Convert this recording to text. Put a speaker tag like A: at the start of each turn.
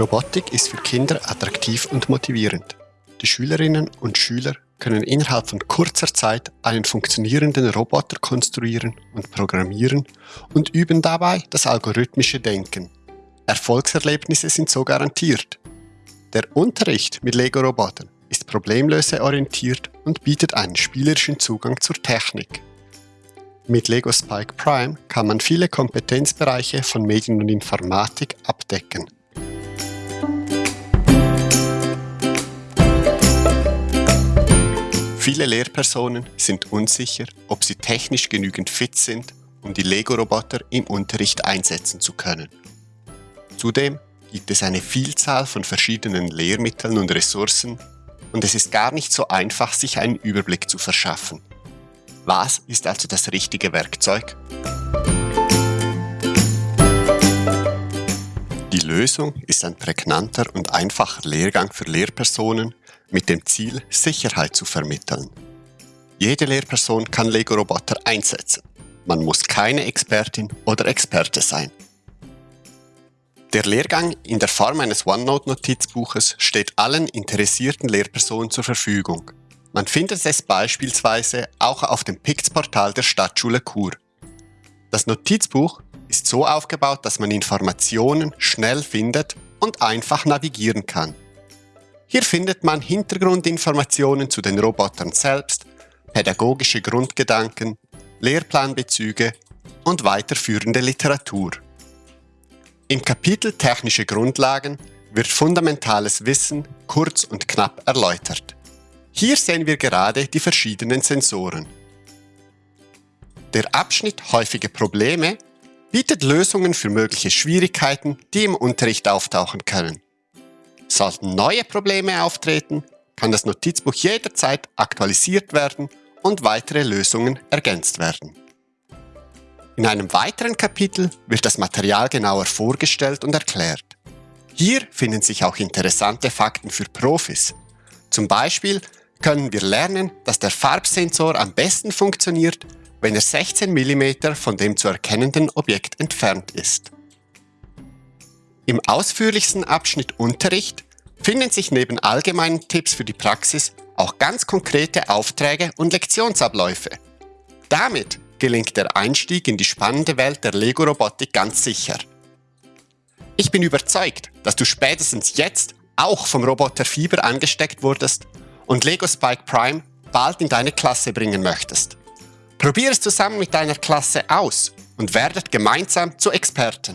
A: Robotik ist für Kinder attraktiv und motivierend. Die Schülerinnen und Schüler können innerhalb von kurzer Zeit einen funktionierenden Roboter konstruieren und programmieren und üben dabei das algorithmische Denken. Erfolgserlebnisse sind so garantiert. Der Unterricht mit Lego-Robotern ist problemlöseorientiert und bietet einen spielerischen Zugang zur Technik. Mit Lego Spike Prime kann man viele Kompetenzbereiche von Medien und Informatik abdecken. Viele Lehrpersonen sind unsicher, ob sie technisch genügend fit sind, um die Lego-Roboter im Unterricht einsetzen zu können. Zudem gibt es eine Vielzahl von verschiedenen Lehrmitteln und Ressourcen und es ist gar nicht so einfach, sich einen Überblick zu verschaffen. Was ist also das richtige Werkzeug? Die Lösung ist ein prägnanter und einfacher Lehrgang für Lehrpersonen mit dem Ziel, Sicherheit zu vermitteln. Jede Lehrperson kann Lego-Roboter einsetzen. Man muss keine Expertin oder Experte sein. Der Lehrgang in der Form eines OneNote-Notizbuches steht allen interessierten Lehrpersonen zur Verfügung. Man findet es beispielsweise auch auf dem PIX-Portal der Stadtschule Chur. Das Notizbuch ist so aufgebaut, dass man Informationen schnell findet und einfach navigieren kann. Hier findet man Hintergrundinformationen zu den Robotern selbst, pädagogische Grundgedanken, Lehrplanbezüge und weiterführende Literatur. Im Kapitel Technische Grundlagen wird fundamentales Wissen kurz und knapp erläutert. Hier sehen wir gerade die verschiedenen Sensoren. Der Abschnitt Häufige Probleme bietet Lösungen für mögliche Schwierigkeiten, die im Unterricht auftauchen können. Sollten neue Probleme auftreten, kann das Notizbuch jederzeit aktualisiert werden und weitere Lösungen ergänzt werden. In einem weiteren Kapitel wird das Material genauer vorgestellt und erklärt. Hier finden sich auch interessante Fakten für Profis. Zum Beispiel können wir lernen, dass der Farbsensor am besten funktioniert, wenn er 16 mm von dem zu erkennenden Objekt entfernt ist. Im ausführlichsten Abschnitt Unterricht finden sich neben allgemeinen Tipps für die Praxis auch ganz konkrete Aufträge und Lektionsabläufe. Damit gelingt der Einstieg in die spannende Welt der Lego-Robotik ganz sicher. Ich bin überzeugt, dass du spätestens jetzt auch vom Roboter Fieber angesteckt wurdest und Lego Spike Prime bald in deine Klasse bringen möchtest. Probier es zusammen mit deiner Klasse aus und werdet gemeinsam zu Experten.